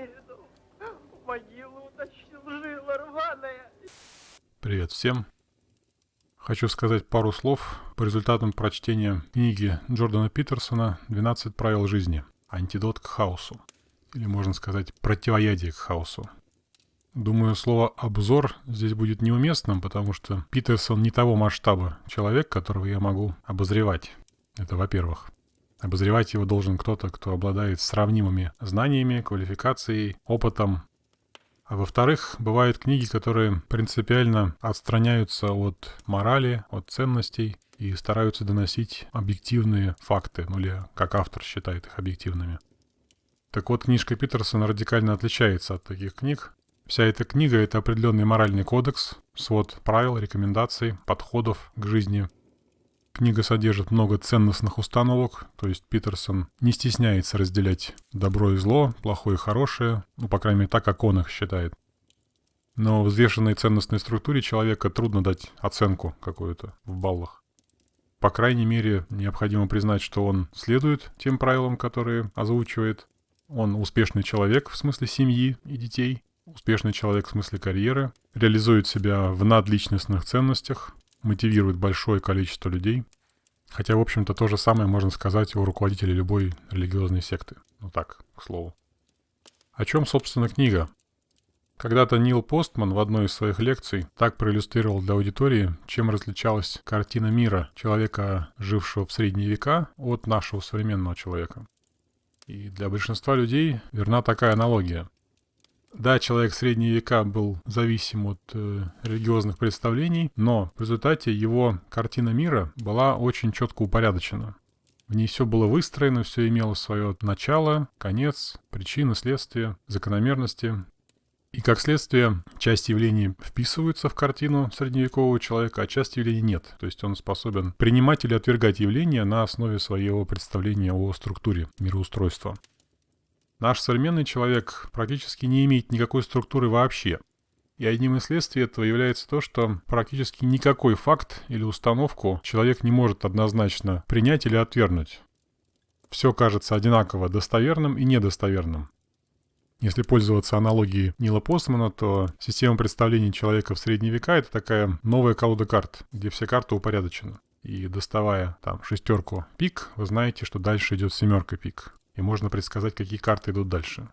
передал. В могилу утащил жила рваная. Привет всем. Хочу сказать пару слов по результатам прочтения книги Джордана Питерсона «12 правил жизни. Антидот к хаосу». Или, можно сказать, противоядие к хаосу. Думаю, слово «обзор» здесь будет неуместным, потому что Питерсон не того масштаба человек, которого я могу обозревать. Это во-первых. Обозревать его должен кто-то, кто обладает сравнимыми знаниями, квалификацией, опытом. А во-вторых, бывают книги, которые принципиально отстраняются от морали, от ценностей и стараются доносить объективные факты, ну или как автор считает их объективными. Так вот, книжка Питерсона радикально отличается от таких книг, Вся эта книга — это определенный моральный кодекс, свод правил, рекомендаций, подходов к жизни. Книга содержит много ценностных установок, то есть Питерсон не стесняется разделять добро и зло, плохое и хорошее, ну, по крайней мере, так, как он их считает. Но взвешенной ценностной структуре человека трудно дать оценку какую-то в баллах. По крайней мере, необходимо признать, что он следует тем правилам, которые озвучивает. Он успешный человек в смысле семьи и детей – успешный человек в смысле карьеры, реализует себя в надличностных ценностях, мотивирует большое количество людей. Хотя, в общем-то, то же самое можно сказать о руководителе любой религиозной секты. Ну так, к слову. О чем, собственно, книга? Когда-то Нил Постман в одной из своих лекций так проиллюстрировал для аудитории, чем различалась картина мира человека, жившего в средние века, от нашего современного человека. И для большинства людей верна такая аналогия – да, человек средние века был зависим от э, религиозных представлений, но в результате его картина мира была очень четко упорядочена. В ней все было выстроено, все имело свое начало, конец, причины, следствия, закономерности. И как следствие, часть явлений вписываются в картину средневекового человека, а часть явлений нет. То есть он способен принимать или отвергать явления на основе своего представления о структуре мироустройства. Наш современный человек практически не имеет никакой структуры вообще. И одним из следствий этого является то, что практически никакой факт или установку человек не может однозначно принять или отвергнуть. Все кажется одинаково достоверным и недостоверным. Если пользоваться аналогией Нила Постмана, то система представлений человека в средние века — это такая новая колода карт, где все карты упорядочены. И доставая там шестерку пик, вы знаете, что дальше идет семерка пик и можно предсказать, какие карты идут дальше.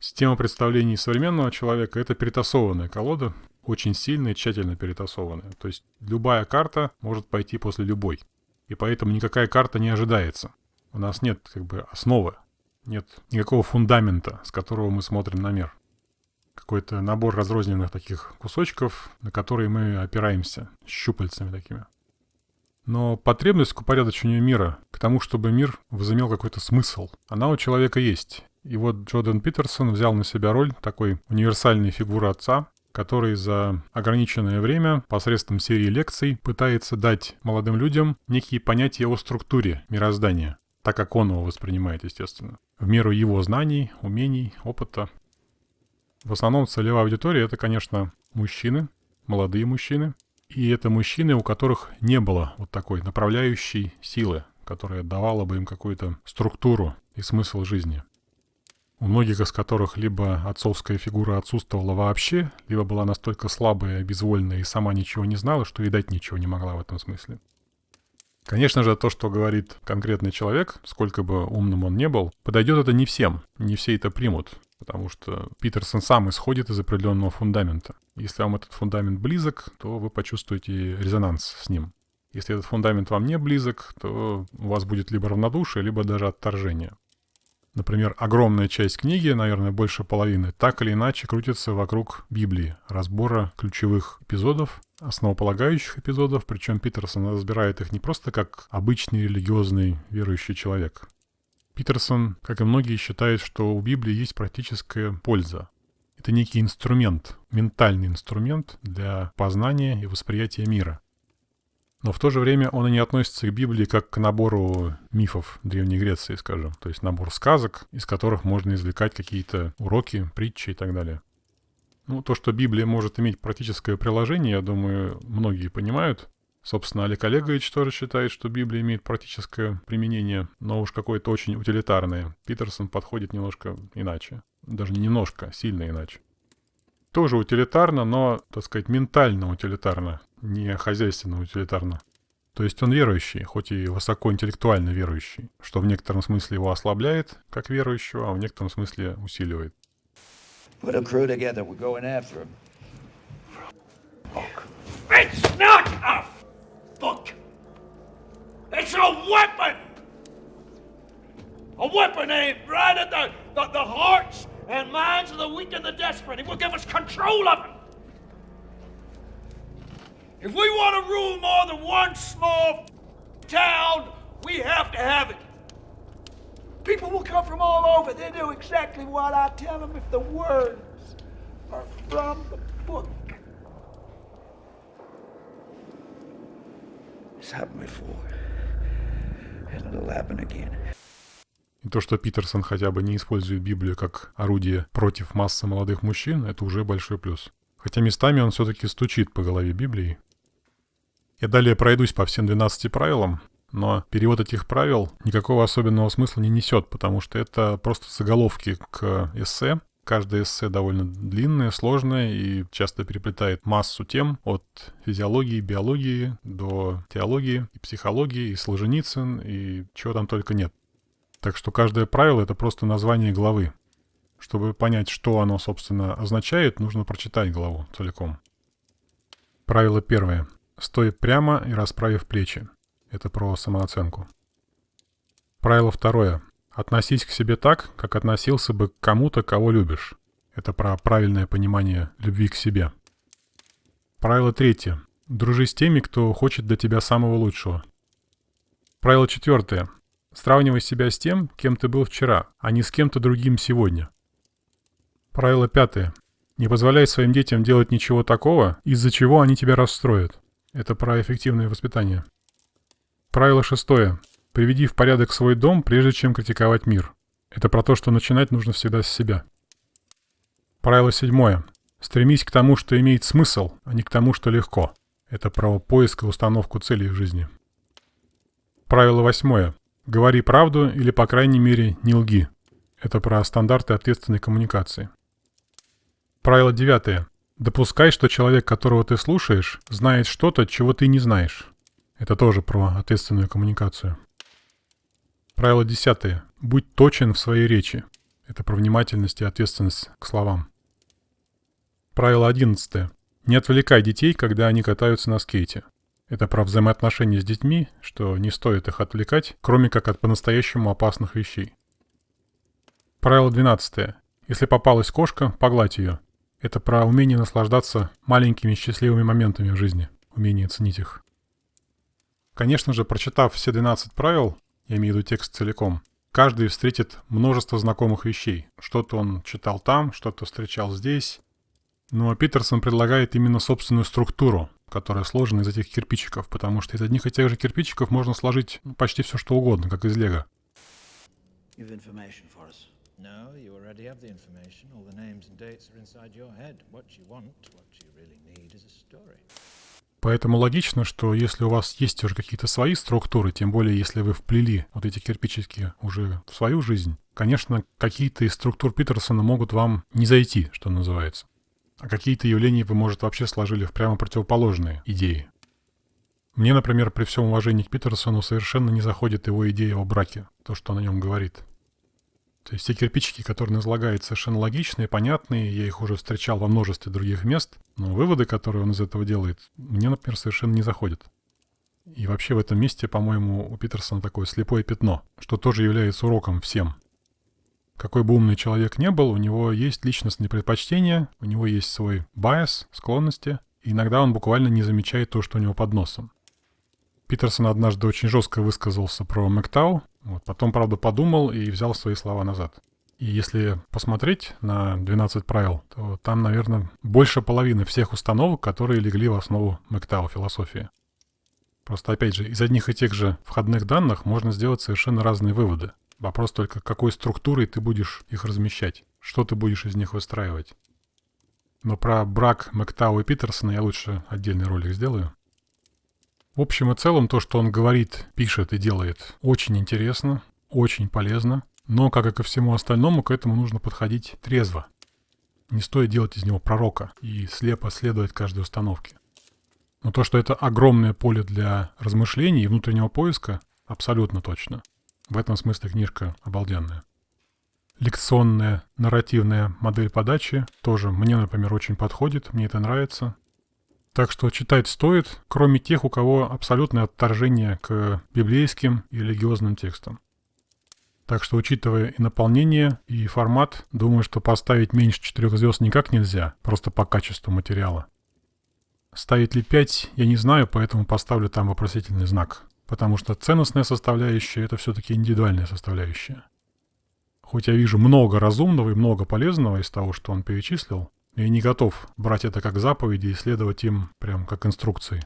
Система представлений современного человека — это перетасованная колода, очень сильная и тщательно перетасованная. То есть любая карта может пойти после любой. И поэтому никакая карта не ожидается. У нас нет как бы основы, нет никакого фундамента, с которого мы смотрим на мир. Какой-то набор разрозненных таких кусочков, на которые мы опираемся, щупальцами такими. Но потребность к упорядочению мира, к тому, чтобы мир возымел какой-то смысл, она у человека есть. И вот Джордан Питерсон взял на себя роль такой универсальной фигуры отца, который за ограниченное время посредством серии лекций пытается дать молодым людям некие понятия о структуре мироздания, так как он его воспринимает, естественно, в меру его знаний, умений, опыта. В основном целевая аудитория — это, конечно, мужчины, молодые мужчины, и это мужчины, у которых не было вот такой направляющей силы, которая давала бы им какую-то структуру и смысл жизни. У многих из которых либо отцовская фигура отсутствовала вообще, либо была настолько слабая, безвольная и сама ничего не знала, что и дать ничего не могла в этом смысле. Конечно же, то, что говорит конкретный человек, сколько бы умным он не был, подойдет это не всем, не все это примут потому что Питерсон сам исходит из определенного фундамента. Если вам этот фундамент близок, то вы почувствуете резонанс с ним. Если этот фундамент вам не близок, то у вас будет либо равнодушие, либо даже отторжение. Например, огромная часть книги, наверное, больше половины, так или иначе крутится вокруг Библии, разбора ключевых эпизодов, основополагающих эпизодов, причем Питерсон разбирает их не просто как обычный религиозный верующий человек, Питерсон, как и многие, считает, что у Библии есть практическая польза. Это некий инструмент, ментальный инструмент для познания и восприятия мира. Но в то же время он и не относится к Библии как к набору мифов Древней Греции, скажем. То есть набор сказок, из которых можно извлекать какие-то уроки, притчи и так далее. Ну, то, что Библия может иметь практическое приложение, я думаю, многие понимают. Собственно, Олег Олегович тоже считает, что Библия имеет практическое применение, но уж какое-то очень утилитарное. Питерсон подходит немножко иначе. Даже не немножко, сильно иначе. Тоже утилитарно, но, так сказать, ментально утилитарно, не хозяйственно утилитарно. То есть он верующий, хоть и высокоинтеллектуально верующий, что в некотором смысле его ослабляет, как верующего, а в некотором смысле усиливает. Put a crew together. We're going after him. It's not a book. It's a weapon. A weapon aimed right at the, the, the hearts and minds of the weak and the desperate. It will give us control of them. If we want to rule more than one small town, we have to have it. People will come from all over. They do exactly what I tell them if the words are from the book. It's happened before. And it'll happen again. И то, что Питерсон хотя бы не использует Библию как орудие против массы молодых мужчин, это уже большой плюс. Хотя местами он все-таки стучит по голове Библии. Я далее пройдусь по всем 12 правилам, но перевод этих правил никакого особенного смысла не несет, потому что это просто заголовки к эссе, Каждое эссе довольно длинное, сложное и часто переплетает массу тем от физиологии, биологии до теологии и психологии, и Солженицын, и чего там только нет. Так что каждое правило — это просто название главы. Чтобы понять, что оно, собственно, означает, нужно прочитать главу целиком. Правило первое. Стой прямо и расправив плечи. Это про самооценку. Правило второе. Относись к себе так, как относился бы к кому-то, кого любишь. Это про правильное понимание любви к себе. Правило третье. Дружи с теми, кто хочет для тебя самого лучшего. Правило четвертое. Сравнивай себя с тем, кем ты был вчера, а не с кем-то другим сегодня. Правило пятое. Не позволяй своим детям делать ничего такого, из-за чего они тебя расстроят. Это про эффективное воспитание. Правило шестое. Приведи в порядок свой дом, прежде чем критиковать мир. Это про то, что начинать нужно всегда с себя. Правило седьмое. Стремись к тому, что имеет смысл, а не к тому, что легко. Это про поиск и установку целей в жизни. Правило восьмое. Говори правду или, по крайней мере, не лги. Это про стандарты ответственной коммуникации. Правило девятое. Допускай, что человек, которого ты слушаешь, знает что-то, чего ты не знаешь. Это тоже про ответственную коммуникацию. Правило десятое. Будь точен в своей речи. Это про внимательность и ответственность к словам. Правило одиннадцатое. Не отвлекай детей, когда они катаются на скейте. Это про взаимоотношения с детьми, что не стоит их отвлекать, кроме как от по-настоящему опасных вещей. Правило 12. Если попалась кошка, погладь ее. Это про умение наслаждаться маленькими счастливыми моментами в жизни, умение ценить их. Конечно же, прочитав все 12 правил, я имею в виду текст целиком, каждый встретит множество знакомых вещей. Что-то он читал там, что-то встречал здесь. Но Питерсон предлагает именно собственную структуру, которая сложена из этих кирпичиков, потому что из одних и тех же кирпичиков можно сложить почти все что угодно, как из лего. No, you already have the information. All the names and dates are inside your head. What you want, what you really need is a story. Поэтому логично, что если у вас есть уже какие-то свои структуры, тем более если вы вплели вот эти кирпичики уже в свою жизнь, конечно, какие-то из структур Питерсона могут вам не зайти, что называется. А какие-то явления вы, может, вообще сложили в прямо противоположные идеи. Мне, например, при всем уважении к Питерсону совершенно не заходит его идея о браке, то, что он о нем говорит. То есть те кирпичики, которые он излагает, совершенно логичные, понятные, я их уже встречал во множестве других мест, но выводы, которые он из этого делает, мне, например, совершенно не заходят. И вообще в этом месте, по-моему, у Питерсона такое слепое пятно, что тоже является уроком всем. Какой бы умный человек не был, у него есть личностные предпочтения, у него есть свой байс, склонности, и иногда он буквально не замечает то, что у него под носом. Питерсон однажды очень жестко высказался про Мэктау, вот, потом, правда, подумал и взял свои слова назад. И если посмотреть на 12 правил, то там, наверное, больше половины всех установок, которые легли в основу Мэктау философии. Просто, опять же, из одних и тех же входных данных можно сделать совершенно разные выводы. Вопрос только, какой структурой ты будешь их размещать, что ты будешь из них выстраивать. Но про брак Мэктау и Питерсона я лучше отдельный ролик сделаю. В общем и целом, то, что он говорит, пишет и делает, очень интересно, очень полезно. Но, как и ко всему остальному, к этому нужно подходить трезво. Не стоит делать из него пророка и слепо следовать каждой установке. Но то, что это огромное поле для размышлений и внутреннего поиска, абсолютно точно. В этом смысле книжка обалденная. Лекционная нарративная модель подачи тоже мне, например, очень подходит, мне это нравится. Так что читать стоит, кроме тех, у кого абсолютное отторжение к библейским и религиозным текстам. Так что, учитывая и наполнение, и формат, думаю, что поставить меньше четырех звезд никак нельзя, просто по качеству материала. Ставить ли 5, я не знаю, поэтому поставлю там вопросительный знак. Потому что ценностная составляющая – это все-таки индивидуальная составляющая. Хоть я вижу много разумного и много полезного из того, что он перечислил, я не готов брать это как заповеди и следовать им прям как инструкции.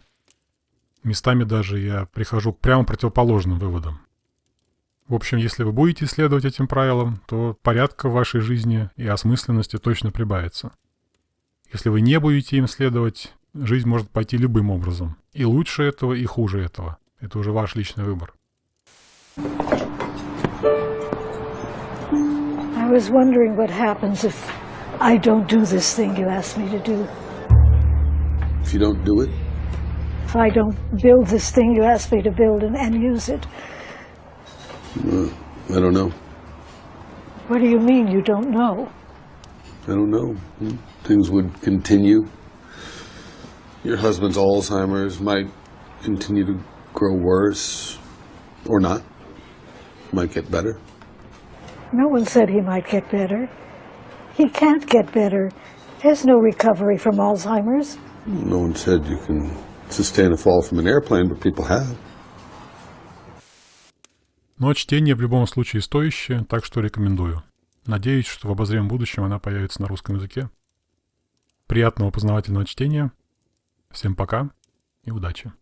Местами даже я прихожу к прямо противоположным выводам. В общем, если вы будете следовать этим правилам, то порядка в вашей жизни и осмысленности точно прибавится. Если вы не будете им следовать, жизнь может пойти любым образом. И лучше этого, и хуже этого. Это уже ваш личный выбор. I was wondering what happens if I don't do this thing you asked me to do. If you don't do it, If I don't build this thing you asked me to build and, and use it. I don't know. What do you mean you don't know? I don't know. Hmm. Things would continue. Your husband's Alzheimer's might continue to grow worse or not. Might get better. No one said he might get better. He can't get better. There's no recovery from Alzheimer's. No one said you can sustain a fall from an airplane, but people have. Но чтение в любом случае стоящее, так что рекомендую. Надеюсь, что в обозримом будущем она появится на русском языке. Приятного познавательного чтения. Всем пока и удачи.